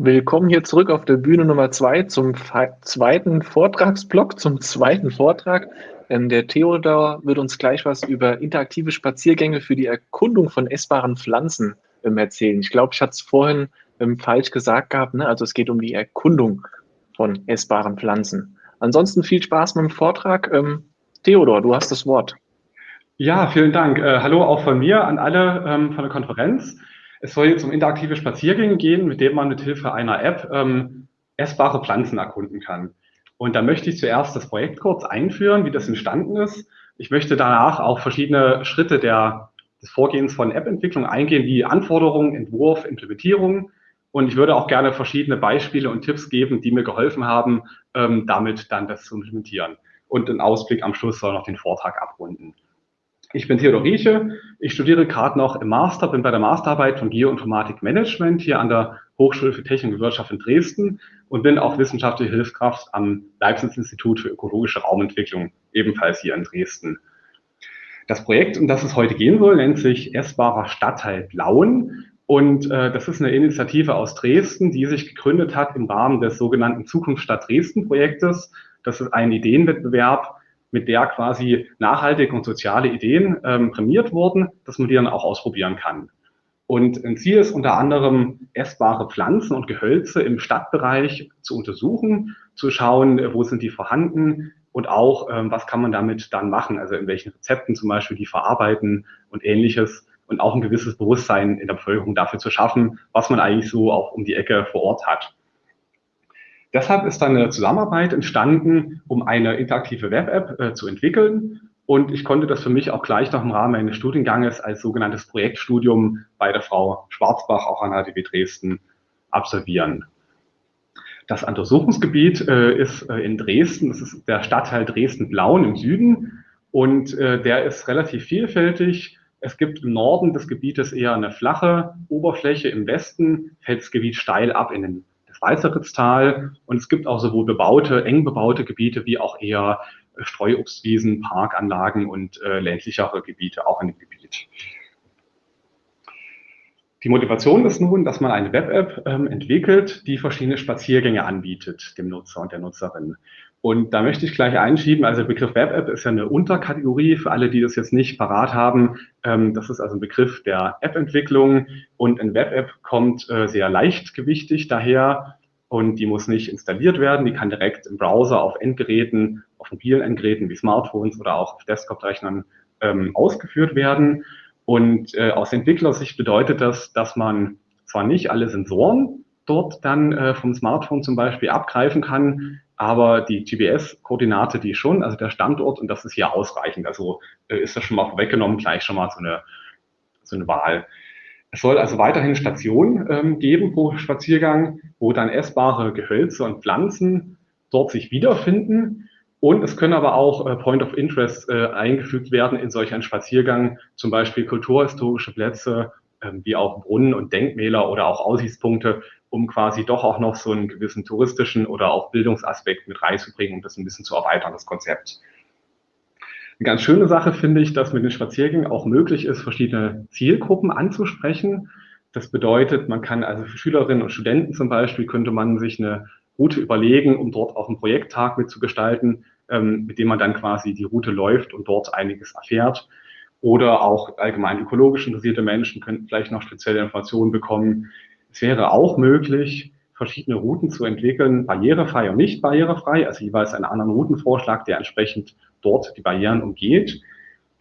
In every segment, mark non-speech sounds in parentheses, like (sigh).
Willkommen hier zurück auf der Bühne Nummer zwei zum zweiten Vortragsblock, zum zweiten Vortrag. Ähm, der Theodor wird uns gleich was über interaktive Spaziergänge für die Erkundung von essbaren Pflanzen ähm, erzählen. Ich glaube, ich hatte es vorhin ähm, falsch gesagt gehabt. Ne? Also es geht um die Erkundung von essbaren Pflanzen. Ansonsten viel Spaß mit dem Vortrag. Ähm, Theodor, du hast das Wort. Ja, vielen Dank. Äh, hallo auch von mir an alle ähm, von der Konferenz. Es soll jetzt um interaktive Spaziergänge gehen, mit denen man mit Hilfe einer App ähm, essbare Pflanzen erkunden kann. Und da möchte ich zuerst das Projekt kurz einführen, wie das entstanden ist. Ich möchte danach auch verschiedene Schritte der, des Vorgehens von App-Entwicklung eingehen, wie Anforderungen, Entwurf, Implementierung. Und ich würde auch gerne verschiedene Beispiele und Tipps geben, die mir geholfen haben, ähm, damit dann das zu implementieren. Und ein Ausblick am Schluss soll noch den Vortrag abrunden. Ich bin Theodor Rieche. Ich studiere gerade noch im Master, bin bei der Masterarbeit von Geoinformatik Management hier an der Hochschule für Technik und Wirtschaft in Dresden und bin auch wissenschaftliche Hilfskraft am Leibniz-Institut für ökologische Raumentwicklung, ebenfalls hier in Dresden. Das Projekt, um das es heute gehen soll, nennt sich Essbarer Stadtteil Blauen. Und äh, das ist eine Initiative aus Dresden, die sich gegründet hat im Rahmen des sogenannten Zukunftsstadt Dresden Projektes. Das ist ein Ideenwettbewerb, mit der quasi nachhaltige und soziale Ideen ähm, prämiert wurden, dass man die dann auch ausprobieren kann. Und ein Ziel ist unter anderem, essbare Pflanzen und Gehölze im Stadtbereich zu untersuchen, zu schauen, wo sind die vorhanden und auch, ähm, was kann man damit dann machen, also in welchen Rezepten zum Beispiel die verarbeiten und ähnliches und auch ein gewisses Bewusstsein in der Bevölkerung dafür zu schaffen, was man eigentlich so auch um die Ecke vor Ort hat. Deshalb ist dann eine Zusammenarbeit entstanden, um eine interaktive Web-App äh, zu entwickeln. Und ich konnte das für mich auch gleich noch im Rahmen meines Studienganges als sogenanntes Projektstudium bei der Frau Schwarzbach, auch an HDW Dresden, absolvieren. Das Untersuchungsgebiet äh, ist äh, in Dresden, das ist der Stadtteil Dresden-Blauen im Süden und äh, der ist relativ vielfältig. Es gibt im Norden des Gebietes eher eine flache Oberfläche, im Westen fällt das Gebiet steil ab in den Weißeritztal. Und es gibt auch sowohl bebaute, eng bebaute Gebiete wie auch eher Streuobstwiesen, Parkanlagen und äh, ländlichere Gebiete auch in dem Gebiet. Die Motivation ist nun, dass man eine Web-App ähm, entwickelt, die verschiedene Spaziergänge anbietet, dem Nutzer und der Nutzerin. Und da möchte ich gleich einschieben, also der Begriff Web-App ist ja eine Unterkategorie für alle, die das jetzt nicht parat haben. Ähm, das ist also ein Begriff der App-Entwicklung und ein Web-App kommt äh, sehr leichtgewichtig daher und die muss nicht installiert werden. Die kann direkt im Browser auf Endgeräten, auf mobilen Endgeräten wie Smartphones oder auch auf Desktop-Rechnern ähm, ausgeführt werden. Und äh, aus Entwicklersicht bedeutet das, dass man zwar nicht alle Sensoren dort dann äh, vom Smartphone zum Beispiel abgreifen kann, aber die GPS-Koordinate, die schon, also der Standort, und das ist hier ausreichend. Also äh, ist das schon mal vorweggenommen, gleich schon mal so eine, so eine Wahl. Es soll also weiterhin Stationen ähm, geben pro Spaziergang, wo dann essbare Gehölze und Pflanzen dort sich wiederfinden. Und es können aber auch äh, Point of Interest äh, eingefügt werden in solch einen Spaziergang, zum Beispiel kulturhistorische Plätze, äh, wie auch Brunnen und Denkmäler oder auch Aussichtspunkte, um quasi doch auch noch so einen gewissen touristischen oder auch Bildungsaspekt mit reinzubringen und das ein bisschen zu erweitern, das Konzept. Eine ganz schöne Sache finde ich, dass mit den Spaziergängen auch möglich ist, verschiedene Zielgruppen anzusprechen. Das bedeutet, man kann also für Schülerinnen und Studenten zum Beispiel, könnte man sich eine Route überlegen, um dort auch einen Projekttag mitzugestalten, ähm, mit dem man dann quasi die Route läuft und dort einiges erfährt. Oder auch allgemein ökologisch interessierte Menschen könnten vielleicht noch spezielle Informationen bekommen, es wäre auch möglich, verschiedene Routen zu entwickeln, barrierefrei und nicht barrierefrei, also jeweils einen anderen Routenvorschlag, der entsprechend dort die Barrieren umgeht.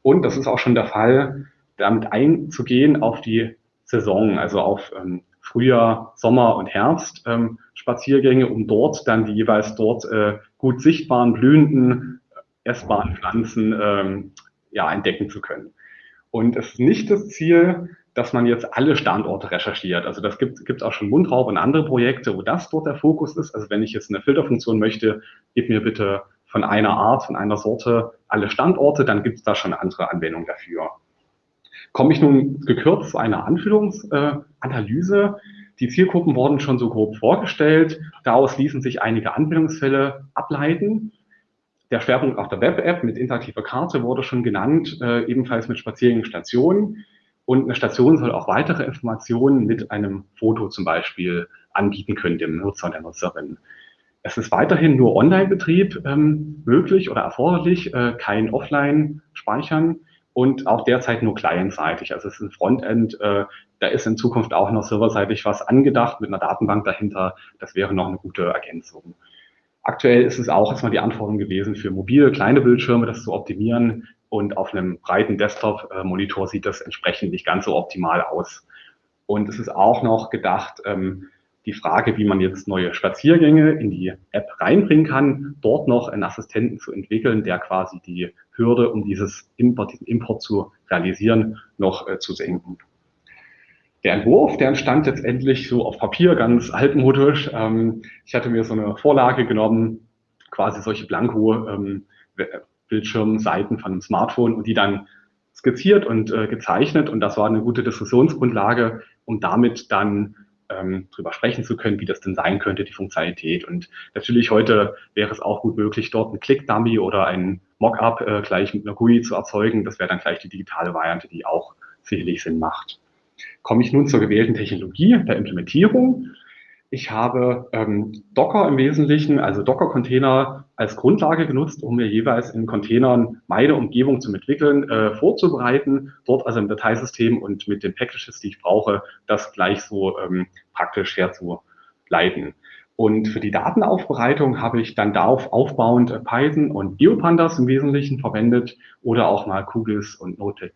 Und das ist auch schon der Fall, damit einzugehen auf die Saison, also auf ähm, Frühjahr, Sommer und Herbst ähm, Spaziergänge, um dort dann die jeweils dort äh, gut sichtbaren, blühenden, essbaren Pflanzen ähm, ja, entdecken zu können. Und es ist nicht das Ziel, dass man jetzt alle Standorte recherchiert. Also das gibt es auch schon Mundraub und andere Projekte, wo das dort der Fokus ist. Also wenn ich jetzt eine Filterfunktion möchte, gib mir bitte von einer Art, von einer Sorte alle Standorte, dann gibt es da schon andere Anwendungen dafür. Komme ich nun gekürzt zu einer Anführungsanalyse. Die Zielgruppen wurden schon so grob vorgestellt. Daraus ließen sich einige Anwendungsfälle ableiten. Der Schwerpunkt auf der Web-App mit interaktiver Karte wurde schon genannt, äh, ebenfalls mit Spaziergängen-Stationen. Und eine Station soll auch weitere Informationen mit einem Foto zum Beispiel anbieten können dem Nutzer und der Nutzerin. Es ist weiterhin nur Online-Betrieb ähm, möglich oder erforderlich, äh, kein Offline-Speichern und auch derzeit nur clientseitig. Also es ist ein Frontend, äh, da ist in Zukunft auch noch serverseitig was angedacht mit einer Datenbank dahinter. Das wäre noch eine gute Ergänzung. Aktuell ist es auch erstmal die Anforderung gewesen, für mobile kleine Bildschirme das zu optimieren. Und auf einem breiten Desktop-Monitor sieht das entsprechend nicht ganz so optimal aus. Und es ist auch noch gedacht, ähm, die Frage, wie man jetzt neue Spaziergänge in die App reinbringen kann, dort noch einen Assistenten zu entwickeln, der quasi die Hürde, um dieses Import, diesen Import zu realisieren, noch äh, zu senken. Der Entwurf, der entstand letztendlich so auf Papier, ganz altmodisch. Ähm, ich hatte mir so eine Vorlage genommen, quasi solche Blanko ähm, Bildschirmseiten von einem Smartphone und die dann skizziert und äh, gezeichnet. Und das war eine gute Diskussionsgrundlage, um damit dann ähm, drüber sprechen zu können, wie das denn sein könnte, die Funktionalität. Und natürlich heute wäre es auch gut möglich, dort einen Click-Dummy oder ein Mockup äh, gleich mit einer GUI zu erzeugen. Das wäre dann gleich die digitale Variante, die auch sicherlich Sinn macht. Komme ich nun zur gewählten Technologie der Implementierung. Ich habe ähm, Docker im Wesentlichen, also Docker-Container als Grundlage genutzt, um mir jeweils in Containern meine Umgebung zu entwickeln, äh, vorzubereiten, dort also im Dateisystem und mit den Packages, die ich brauche, das gleich so ähm, praktisch herzuleiten. Und für die Datenaufbereitung habe ich dann darauf aufbauend äh, Python und Biopandas im Wesentlichen verwendet oder auch mal QGIS und Notepad++.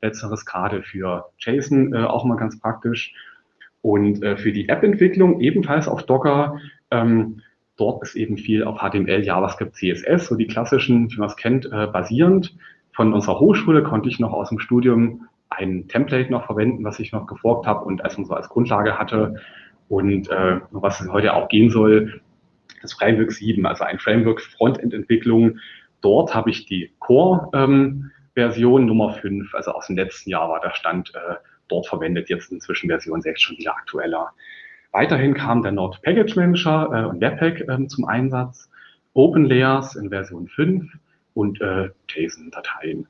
Letzteres gerade für JSON äh, auch mal ganz praktisch. Und äh, für die App-Entwicklung ebenfalls auf Docker. Ähm, dort ist eben viel auf HTML, JavaScript, CSS, so die klassischen, wie man es kennt, äh, basierend. Von unserer Hochschule konnte ich noch aus dem Studium ein Template noch verwenden, was ich noch geforkt habe und als so als Grundlage hatte. Und äh, was heute auch gehen soll, das Framework 7, also ein Framework Frontend-Entwicklung. Dort habe ich die Core-Version ähm, Nummer 5, also aus dem letzten Jahr war der Stand äh, dort verwendet, jetzt inzwischen Version 6 schon wieder aktueller. Weiterhin kam der Node Package Manager äh, und Webpack äh, zum Einsatz, Open Layers in Version 5 und äh, JSON-Dateien.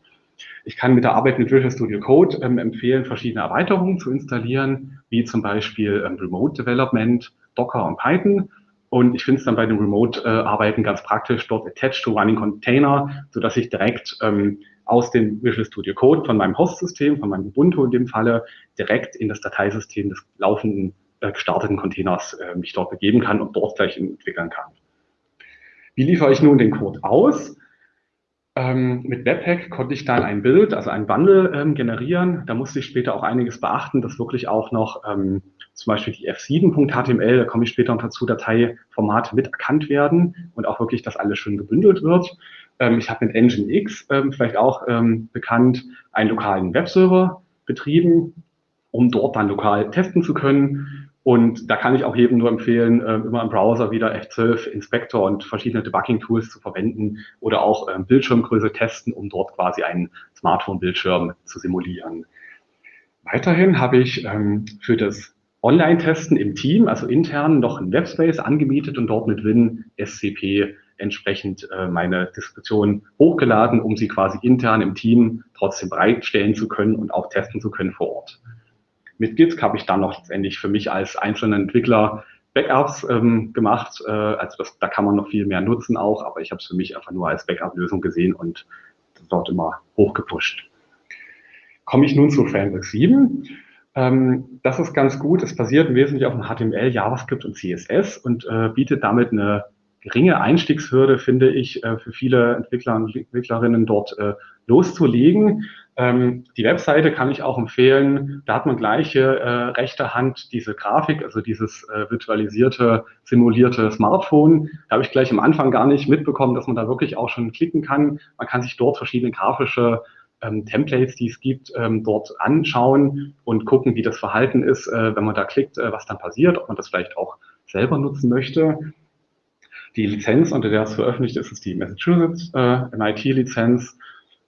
Ich kann mit der Arbeit mit Visual Studio Code ähm, empfehlen, verschiedene Erweiterungen zu installieren, wie zum Beispiel ähm, Remote Development, Docker und Python. Und ich finde es dann bei dem Remote-Arbeiten äh, ganz praktisch, dort attached to running Container, sodass ich direkt ähm, aus dem Visual Studio Code von meinem Host-System, von meinem Ubuntu in dem Falle, direkt in das Dateisystem des laufenden gestarteten Containers äh, mich dort begeben kann und dort gleich entwickeln kann. Wie liefere ich nun den Code aus? Ähm, mit Webpack konnte ich dann ein Bild, also ein Bundle ähm, generieren. Da musste ich später auch einiges beachten, dass wirklich auch noch ähm, zum Beispiel die f7.html, da komme ich später noch dazu, Dateiformate mit erkannt werden und auch wirklich, dass alles schön gebündelt wird. Ähm, ich habe mit Nginx, ähm, vielleicht auch ähm, bekannt, einen lokalen Webserver betrieben, um dort dann lokal testen zu können. Und da kann ich auch jedem nur empfehlen, äh, immer im Browser wieder F12 Inspector und verschiedene Debugging-Tools zu verwenden oder auch ähm, Bildschirmgröße testen, um dort quasi einen Smartphone-Bildschirm zu simulieren. Weiterhin habe ich ähm, für das Online-Testen im Team, also intern, noch einen Webspace angemietet und dort mit Win SCP entsprechend äh, meine Diskussion hochgeladen, um sie quasi intern im Team trotzdem bereitstellen zu können und auch testen zu können vor Ort. Mit Git habe ich dann noch letztendlich für mich als einzelner Entwickler Backups ähm, gemacht. Äh, also das, da kann man noch viel mehr nutzen auch, aber ich habe es für mich einfach nur als Backup-Lösung gesehen und dort immer hochgepusht. Komme ich nun zu Framework 7. Ähm, das ist ganz gut. Es basiert im Wesentlichen auf HTML, JavaScript und CSS und äh, bietet damit eine geringe Einstiegshürde, finde ich, äh, für viele Entwickler und Entwicklerinnen dort äh, loszulegen. Ähm, die Webseite kann ich auch empfehlen. Da hat man gleiche äh, rechte Hand diese Grafik, also dieses äh, virtualisierte, simulierte Smartphone. Da habe ich gleich am Anfang gar nicht mitbekommen, dass man da wirklich auch schon klicken kann. Man kann sich dort verschiedene grafische ähm, Templates, die es gibt, ähm, dort anschauen und gucken, wie das Verhalten ist, äh, wenn man da klickt, äh, was dann passiert, ob man das vielleicht auch selber nutzen möchte. Die Lizenz, unter der es veröffentlicht ist, ist die Massachusetts äh, MIT-Lizenz.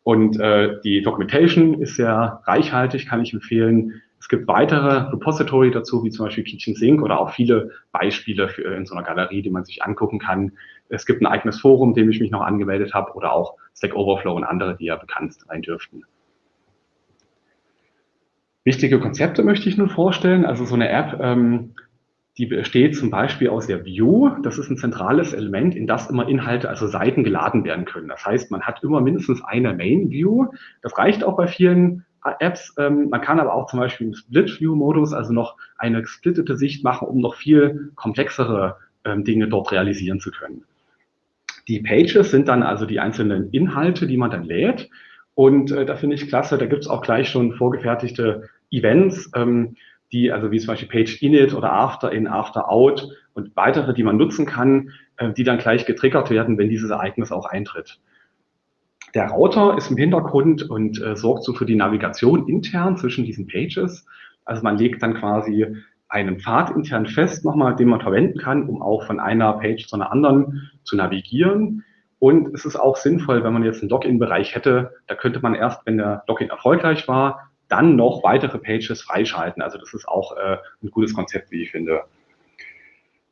Und äh, die Documentation ist sehr reichhaltig, kann ich empfehlen. Es gibt weitere Repository dazu, wie zum Beispiel Kitchen Sync oder auch viele Beispiele für, in so einer Galerie, die man sich angucken kann. Es gibt ein eigenes Forum, dem ich mich noch angemeldet habe, oder auch Stack Overflow und andere, die ja bekannt sein dürften. Wichtige Konzepte möchte ich nun vorstellen. Also so eine App ähm, die besteht zum Beispiel aus der View. Das ist ein zentrales Element, in das immer Inhalte, also Seiten geladen werden können. Das heißt, man hat immer mindestens eine Main View. Das reicht auch bei vielen Apps. Ähm, man kann aber auch zum Beispiel im Split-View-Modus, also noch eine gesplittete Sicht machen, um noch viel komplexere ähm, Dinge dort realisieren zu können. Die Pages sind dann also die einzelnen Inhalte, die man dann lädt. Und äh, da finde ich klasse, da gibt es auch gleich schon vorgefertigte Events, ähm, die, also wie zum Beispiel Page Init oder After In, After Out und weitere, die man nutzen kann, äh, die dann gleich getriggert werden, wenn dieses Ereignis auch eintritt. Der Router ist im Hintergrund und äh, sorgt so für die Navigation intern zwischen diesen Pages. Also man legt dann quasi einen Pfad intern fest nochmal, den man verwenden kann, um auch von einer Page zu einer anderen zu navigieren. Und es ist auch sinnvoll, wenn man jetzt einen Login-Bereich hätte, da könnte man erst, wenn der Login erfolgreich war, dann noch weitere Pages freischalten. Also das ist auch äh, ein gutes Konzept, wie ich finde.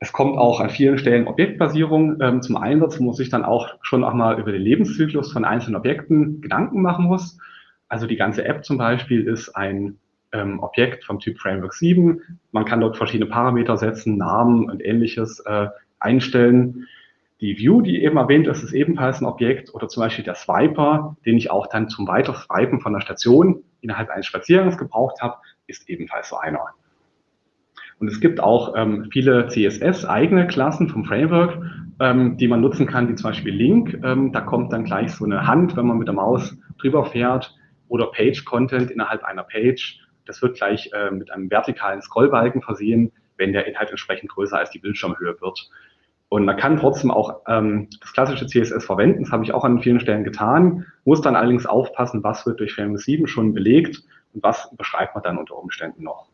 Es kommt auch an vielen Stellen Objektbasierung ähm, zum Einsatz, wo man sich dann auch schon auch mal über den Lebenszyklus von einzelnen Objekten Gedanken machen muss. Also die ganze App zum Beispiel ist ein ähm, Objekt vom Typ Framework 7. Man kann dort verschiedene Parameter setzen, Namen und ähnliches äh, einstellen. Die View, die eben erwähnt ist, ist ebenfalls ein Objekt oder zum Beispiel der Swiper, den ich auch dann zum Weiterswipen von der Station innerhalb eines Spaziergangs gebraucht habe, ist ebenfalls so einer. Und es gibt auch ähm, viele CSS-eigene Klassen vom Framework, ähm, die man nutzen kann, wie zum Beispiel Link. Ähm, da kommt dann gleich so eine Hand, wenn man mit der Maus drüber fährt oder Page-Content innerhalb einer Page. Das wird gleich äh, mit einem vertikalen Scrollbalken versehen, wenn der Inhalt entsprechend größer als die Bildschirmhöhe wird. Und man kann trotzdem auch ähm, das klassische CSS verwenden. Das habe ich auch an vielen Stellen getan. Muss dann allerdings aufpassen, was wird durch Framework 7 schon belegt und was beschreibt man dann unter Umständen noch.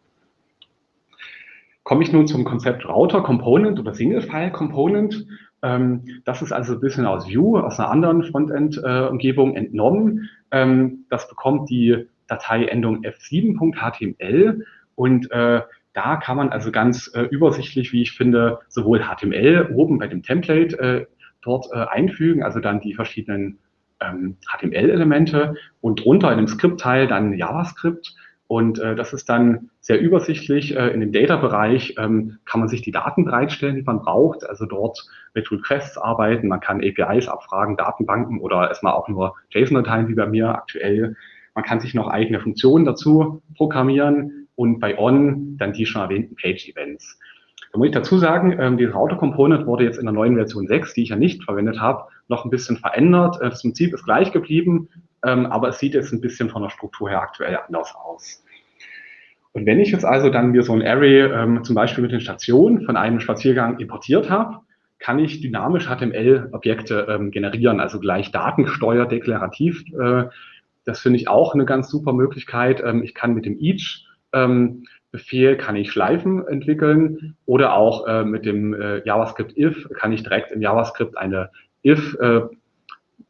Komme ich nun zum Konzept Router Component oder Single File Component. Ähm, das ist also ein bisschen aus Vue, aus einer anderen Frontend-Umgebung äh, entnommen. Ähm, das bekommt die Dateiendung f7.html und äh, da kann man also ganz äh, übersichtlich, wie ich finde, sowohl HTML oben bei dem Template äh, dort äh, einfügen, also dann die verschiedenen ähm, HTML-Elemente und drunter in dem Skriptteil dann JavaScript. Und äh, das ist dann sehr übersichtlich. Äh, in dem Data-Bereich ähm, kann man sich die Daten bereitstellen, die man braucht. Also dort mit Requests arbeiten. Man kann APIs abfragen, Datenbanken oder erstmal auch nur JSON-Dateien wie bei mir aktuell. Man kann sich noch eigene Funktionen dazu programmieren und bei On dann die schon erwähnten Page-Events. Da muss ich dazu sagen, ähm, die Router-Component wurde jetzt in der neuen Version 6, die ich ja nicht verwendet habe, noch ein bisschen verändert. Äh, das Prinzip ist gleich geblieben, ähm, aber es sieht jetzt ein bisschen von der Struktur her aktuell anders aus. Und wenn ich jetzt also dann mir so ein Array ähm, zum Beispiel mit den Stationen von einem Spaziergang importiert habe, kann ich dynamisch HTML-Objekte ähm, generieren, also gleich datengesteuert, deklarativ. Äh, das finde ich auch eine ganz super Möglichkeit. Ähm, ich kann mit dem Each ähm, Befehl kann ich Schleifen entwickeln oder auch äh, mit dem äh, JavaScript if kann ich direkt im JavaScript eine if äh,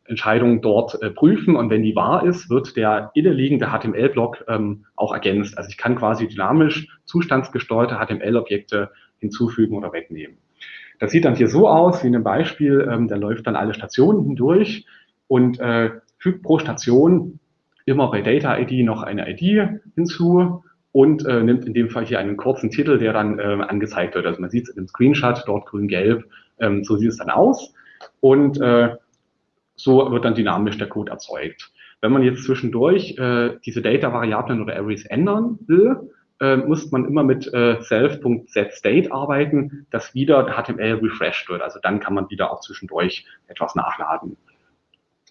Entscheidung dort äh, prüfen und wenn die wahr ist, wird der innenliegende HTML-Block ähm, auch ergänzt. Also ich kann quasi dynamisch zustandsgesteuerte HTML-Objekte hinzufügen oder wegnehmen. Das sieht dann hier so aus, wie in einem Beispiel, ähm, da läuft dann alle Stationen hindurch und äh, fügt pro Station immer bei Data ID noch eine ID hinzu und äh, nimmt in dem Fall hier einen kurzen Titel, der dann äh, angezeigt wird. Also man sieht es dem Screenshot, dort grün-gelb, ähm, so sieht es dann aus. Und äh, so wird dann dynamisch der Code erzeugt. Wenn man jetzt zwischendurch äh, diese Data-Variablen oder Arrays ändern will, äh, muss man immer mit äh, self.setState arbeiten, dass wieder HTML refreshed wird. Also dann kann man wieder auch zwischendurch etwas nachladen.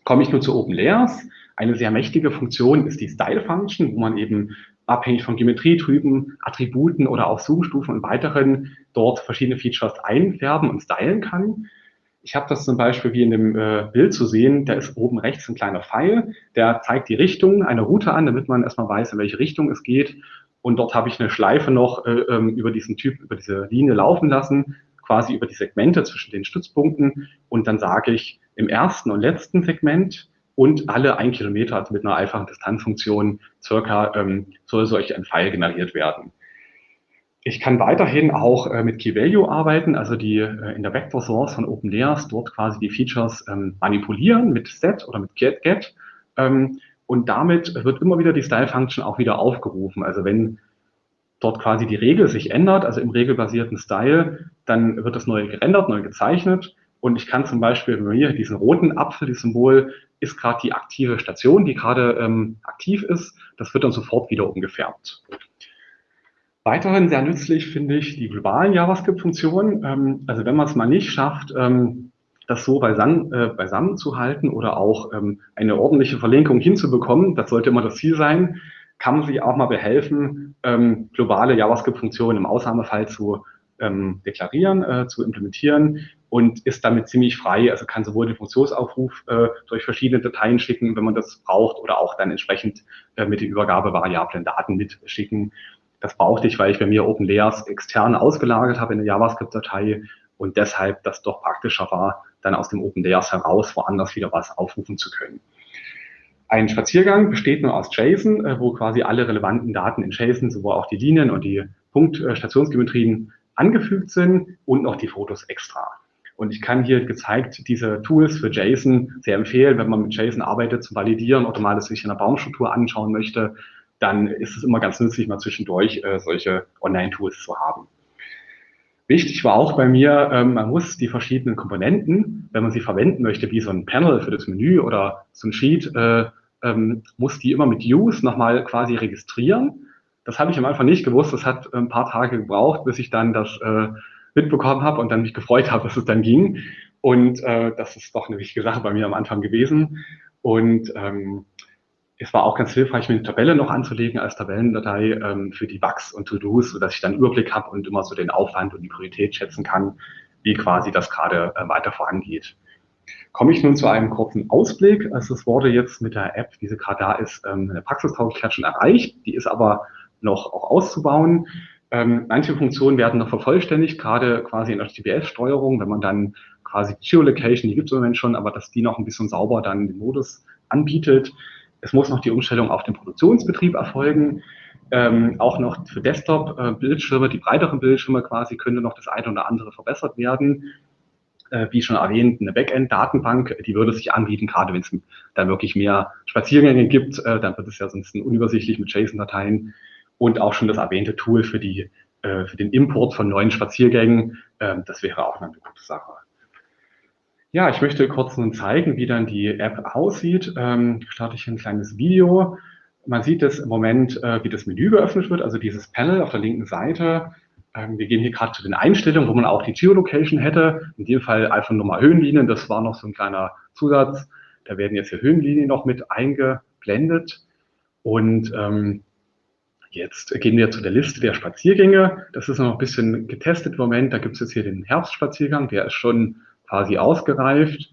Komme ich nun zu OpenLayers. Eine sehr mächtige Funktion ist die Style Function, wo man eben abhängig von Geometrietypen, Attributen oder auch Zoomstufen und weiteren dort verschiedene Features einfärben und stylen kann. Ich habe das zum Beispiel wie in dem äh, Bild zu sehen, da ist oben rechts ein kleiner Pfeil, der zeigt die Richtung einer Route an, damit man erstmal weiß, in welche Richtung es geht. Und dort habe ich eine Schleife noch äh, ähm, über diesen Typ, über diese Linie laufen lassen, quasi über die Segmente zwischen den Stützpunkten. Und dann sage ich im ersten und letzten Segment und alle ein Kilometer also mit einer einfachen Distanzfunktion circa ähm, soll solch ein Pfeil generiert werden. Ich kann weiterhin auch äh, mit Key Value arbeiten, also die äh, in der Vector Source von OpenLayers dort quasi die Features ähm, manipulieren mit Set oder mit Get. Get ähm, und damit wird immer wieder die Style Function auch wieder aufgerufen. Also wenn dort quasi die Regel sich ändert, also im regelbasierten Style, dann wird das neu gerendert, neu gezeichnet. Und ich kann zum Beispiel, wenn wir hier diesen roten Apfel, dieses Symbol, ist gerade die aktive Station, die gerade ähm, aktiv ist. Das wird dann sofort wieder umgefärbt. Weiterhin sehr nützlich finde ich die globalen JavaScript-Funktionen. Ähm, also wenn man es mal nicht schafft, ähm, das so beisammen, äh, beisammen zu halten oder auch ähm, eine ordentliche Verlinkung hinzubekommen, das sollte immer das Ziel sein, kann man sich auch mal behelfen, ähm, globale JavaScript-Funktionen im Ausnahmefall zu ähm, deklarieren, äh, zu implementieren und ist damit ziemlich frei. Also kann sowohl den Funktionsaufruf äh, durch verschiedene Dateien schicken, wenn man das braucht, oder auch dann entsprechend äh, mit den Übergabevariablen Daten mitschicken. Das brauchte ich, weil ich bei mir OpenLayers extern ausgelagert habe in der JavaScript-Datei und deshalb das doch praktischer war, dann aus dem OpenLayers heraus woanders wieder was aufrufen zu können. Ein Spaziergang besteht nur aus JSON, äh, wo quasi alle relevanten Daten in JSON, sowohl auch die Linien und die Punkt-Stationsgeometrien angefügt sind und noch die Fotos extra. Und ich kann hier gezeigt diese Tools für JSON sehr empfehlen, wenn man mit JSON arbeitet zum Validieren oder mal sich in der Baumstruktur anschauen möchte dann ist es immer ganz nützlich, mal zwischendurch äh, solche Online-Tools zu haben. Wichtig war auch bei mir, ähm, man muss die verschiedenen Komponenten, wenn man sie verwenden möchte, wie so ein Panel für das Menü oder so ein Sheet, äh, ähm, muss die immer mit Use nochmal quasi registrieren. Das habe ich am Anfang nicht gewusst. Das hat ein paar Tage gebraucht, bis ich dann das äh, mitbekommen habe und dann mich gefreut habe, dass es dann ging. Und äh, das ist doch eine wichtige Sache bei mir am Anfang gewesen. Und ähm, es war auch ganz hilfreich, mir eine Tabelle noch anzulegen als Tabellendatei ähm, für die Bugs und To-Dos, sodass ich dann Überblick habe und immer so den Aufwand und die Priorität schätzen kann, wie quasi das gerade äh, weiter vorangeht. Komme ich nun zu einem kurzen Ausblick. Also es wurde jetzt mit der App, wie gerade da ist, ähm, eine Praxistauglichkeit schon erreicht. Die ist aber noch auch auszubauen. Ähm, manche Funktionen werden noch vervollständigt, gerade quasi in der GPS-Steuerung, wenn man dann quasi Geolocation, die gibt es im Moment schon, aber dass die noch ein bisschen sauber dann den Modus anbietet. Es muss noch die Umstellung auf den Produktionsbetrieb erfolgen. Ähm, auch noch für Desktop-Bildschirme, die breiteren Bildschirme quasi, könnte noch das eine oder andere verbessert werden. Äh, wie schon erwähnt, eine Backend-Datenbank, die würde sich anbieten, gerade wenn es dann wirklich mehr Spaziergänge gibt, äh, dann wird es ja sonst unübersichtlich mit JSON-Dateien. Und auch schon das erwähnte Tool für, die, äh, für den Import von neuen Spaziergängen, ähm, das wäre auch eine gute Sache. Ja, ich möchte kurz nun zeigen, wie dann die App aussieht. Ähm, starte ich ein kleines Video. Man sieht es im Moment, äh, wie das Menü geöffnet wird, also dieses Panel auf der linken Seite. Ähm, wir gehen hier gerade zu den Einstellungen, wo man auch die Geolocation hätte. In dem Fall Alpha-Nummer Höhenlinien, das war noch so ein kleiner Zusatz. Da werden jetzt hier Höhenlinien noch mit eingeblendet. Und ähm, Jetzt gehen wir zu der Liste der Spaziergänge. Das ist noch ein bisschen getestet im Moment. Da gibt es jetzt hier den Herbstspaziergang, der ist schon quasi ausgereift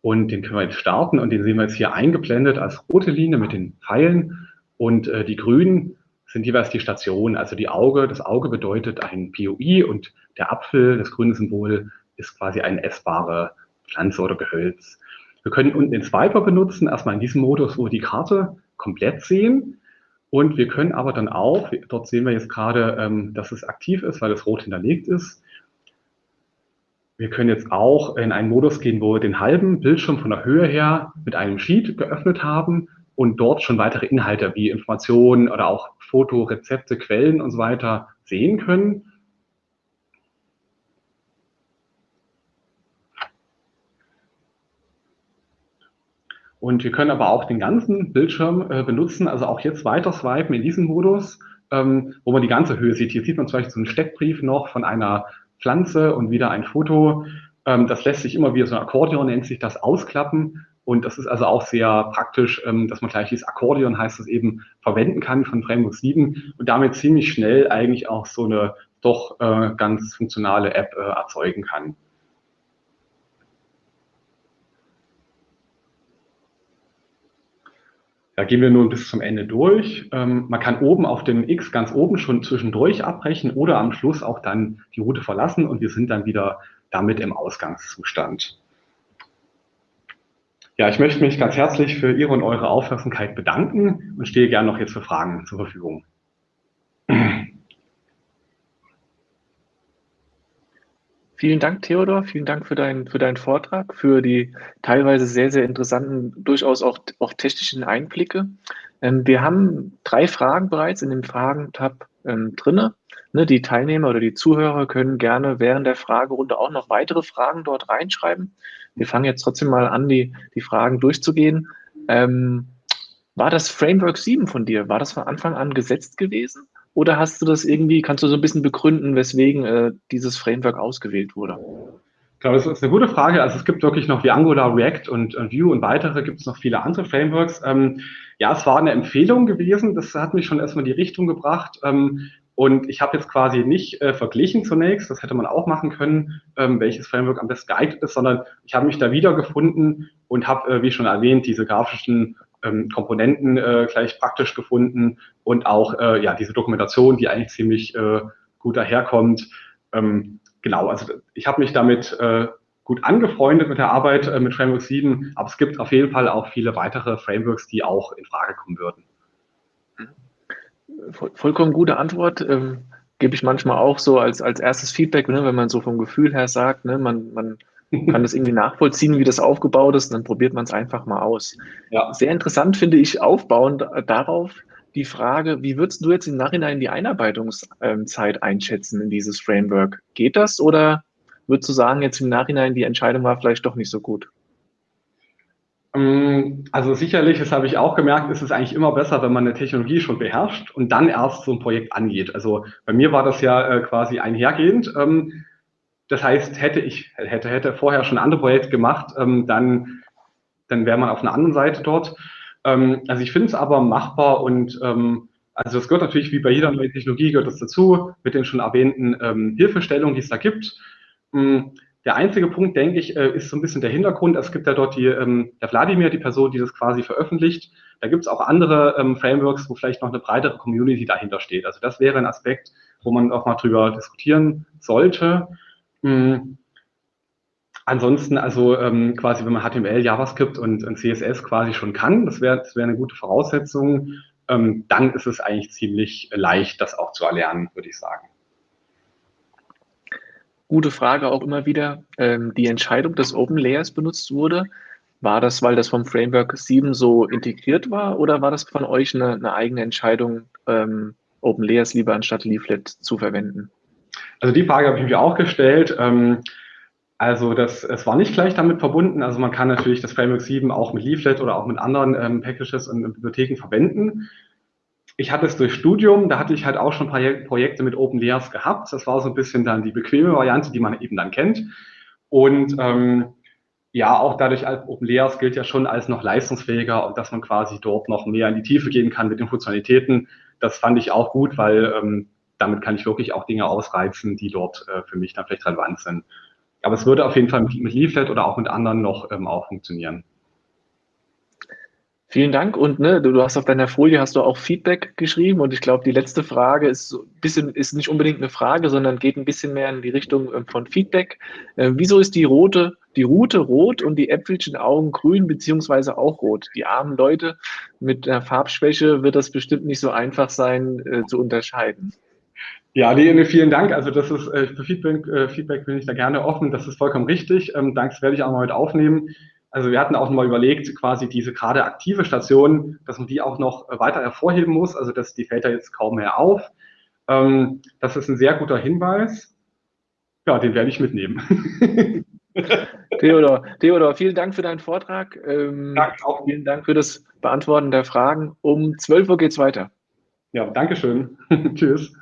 und den können wir jetzt starten und den sehen wir jetzt hier eingeblendet als rote Linie mit den Pfeilen und äh, die grünen sind jeweils die Stationen, also die Auge, das Auge bedeutet ein POI und der Apfel, das grüne Symbol, ist quasi eine essbare Pflanze oder Gehölz. Wir können unten den Swiper benutzen, erstmal in diesem Modus, wo wir die Karte komplett sehen. Und wir können aber dann auch, dort sehen wir jetzt gerade, ähm, dass es aktiv ist, weil es rot hinterlegt ist. Wir können jetzt auch in einen Modus gehen, wo wir den halben Bildschirm von der Höhe her mit einem Sheet geöffnet haben und dort schon weitere Inhalte wie Informationen oder auch Foto, Rezepte, Quellen und so weiter sehen können. Und wir können aber auch den ganzen Bildschirm äh, benutzen, also auch jetzt weiter swipen in diesem Modus, ähm, wo man die ganze Höhe sieht. Hier sieht man zum Beispiel so einen Steckbrief noch von einer Pflanze und wieder ein Foto. Ähm, das lässt sich immer wieder so ein Akkordeon nennt sich das ausklappen. Und das ist also auch sehr praktisch, ähm, dass man gleich dieses Akkordeon heißt es eben verwenden kann von Framework 7 und damit ziemlich schnell eigentlich auch so eine doch äh, ganz funktionale App äh, erzeugen kann. Da gehen wir nun bis zum Ende durch. Ähm, man kann oben auf dem X ganz oben schon zwischendurch abbrechen oder am Schluss auch dann die Route verlassen und wir sind dann wieder damit im Ausgangszustand. Ja, ich möchte mich ganz herzlich für Ihre und eure Aufmerksamkeit bedanken und stehe gerne noch jetzt für Fragen zur Verfügung. Vielen Dank, Theodor. Vielen Dank für, dein, für deinen Vortrag, für die teilweise sehr, sehr interessanten, durchaus auch, auch technischen Einblicke. Ähm, wir haben drei Fragen bereits in dem Fragen-Tab ähm, drinne. Ne, die Teilnehmer oder die Zuhörer können gerne während der Fragerunde auch noch weitere Fragen dort reinschreiben. Wir fangen jetzt trotzdem mal an, die, die Fragen durchzugehen. Ähm, war das Framework 7 von dir, war das von Anfang an gesetzt gewesen? Oder hast du das irgendwie, kannst du so ein bisschen begründen, weswegen äh, dieses Framework ausgewählt wurde? Ich glaube, das ist eine gute Frage. Also es gibt wirklich noch wie Angular, React und, und Vue und weitere, gibt es noch viele andere Frameworks. Ähm, ja, es war eine Empfehlung gewesen. Das hat mich schon erstmal in die Richtung gebracht. Ähm, und ich habe jetzt quasi nicht äh, verglichen zunächst, das hätte man auch machen können, ähm, welches Framework am besten geeignet ist, sondern ich habe mich da wiedergefunden und habe, äh, wie schon erwähnt, diese grafischen ähm, Komponenten äh, gleich praktisch gefunden und auch äh, ja diese Dokumentation, die eigentlich ziemlich äh, gut daherkommt. Ähm, genau, also ich habe mich damit äh, gut angefreundet mit der Arbeit äh, mit Framework 7, aber es gibt auf jeden Fall auch viele weitere Frameworks, die auch in Frage kommen würden. Voll, vollkommen gute Antwort. Ähm, gebe ich manchmal auch so als, als erstes Feedback, ne, wenn man so vom Gefühl her sagt, ne, man, man kann das irgendwie nachvollziehen, wie das aufgebaut ist, und dann probiert man es einfach mal aus. Ja. Sehr interessant finde ich aufbauend darauf die Frage, wie würdest du jetzt im Nachhinein die Einarbeitungszeit einschätzen in dieses Framework? Geht das oder würdest du sagen, jetzt im Nachhinein die Entscheidung war vielleicht doch nicht so gut? Ähm, also sicherlich, das habe ich auch gemerkt, ist es eigentlich immer besser, wenn man eine Technologie schon beherrscht und dann erst so ein Projekt angeht. Also bei mir war das ja äh, quasi einhergehend. Ähm, das heißt, hätte ich, hätte, hätte vorher schon andere Projekte gemacht, ähm, dann, dann wäre man auf einer anderen Seite dort. also ich finde es aber machbar und also es gehört natürlich wie bei jeder neuen Technologie gehört das dazu, mit den schon erwähnten Hilfestellungen, die es da gibt. Der einzige Punkt, denke ich, äh, ist so ein bisschen der Hintergrund. Es gibt ja dort die, ähm, der Wladimir, die Person, die das quasi veröffentlicht. Da gibt es auch andere ähm, Frameworks, wo vielleicht noch eine breitere Community dahinter steht. Also das wäre ein Aspekt, wo man auch mal drüber diskutieren sollte. Mhm. Ansonsten, also ähm, quasi, wenn man HTML, JavaScript und, und CSS quasi schon kann, das wäre das wäre eine gute Voraussetzung, ähm, dann ist es eigentlich ziemlich leicht, das auch zu erlernen, würde ich sagen. Gute Frage auch immer wieder. Ähm, die Entscheidung des Open Layers benutzt wurde, war das, weil das vom Framework 7 so integriert war oder war das von euch eine, eine eigene Entscheidung, ähm, Open Layers lieber anstatt Leaflet zu verwenden? Also die Frage habe ich mir auch gestellt. Ähm, also das, es war nicht gleich damit verbunden. Also man kann natürlich das Framework 7 auch mit Leaflet oder auch mit anderen ähm, Packages und Bibliotheken verwenden ich hatte es durch Studium, da hatte ich halt auch schon Projekte mit Open Layers gehabt. Das war so ein bisschen dann die bequeme Variante, die man eben dann kennt. Und ähm, ja, auch dadurch als Open Layers gilt ja schon als noch leistungsfähiger und dass man quasi dort noch mehr in die Tiefe gehen kann mit den Funktionalitäten. Das fand ich auch gut, weil ähm, damit kann ich wirklich auch Dinge ausreizen, die dort äh, für mich dann vielleicht relevant sind. Aber es würde auf jeden Fall mit, Leaflet oder auch mit anderen noch ähm, auch funktionieren. Vielen Dank und ne, du, hast auf deiner Folie hast du auch Feedback geschrieben und ich glaube, die letzte Frage ist so bisschen ist nicht unbedingt eine Frage, sondern geht ein bisschen mehr in die Richtung äh, von Feedback. Äh, wieso ist die rote, die Route rot und die Äpfelchen Augen grün beziehungsweise auch rot? Die armen Leute mit einer Farbschwäche wird das bestimmt nicht so einfach sein äh, zu unterscheiden. Ja, nee, vielen Dank. Also das ist äh, für Feedback, äh, Feedback bin ich da gerne offen. Das ist vollkommen richtig. Ähm, Danke, das werde ich auch mal heute aufnehmen. Also wir hatten auch mal überlegt, quasi diese gerade aktive Station, dass man die auch noch weiter hervorheben muss. Also das, die fällt da jetzt kaum mehr auf. Ähm, das ist ein sehr guter Hinweis. Ja, den werde ich mitnehmen. (laughs) Theodor, Theodor, vielen Dank für deinen Vortrag. Ähm, Danke auch. Vielen Dank für das Beantworten der Fragen. Um 12 Uhr geht es weiter. Ja, Dankeschön. (laughs) Tschüss.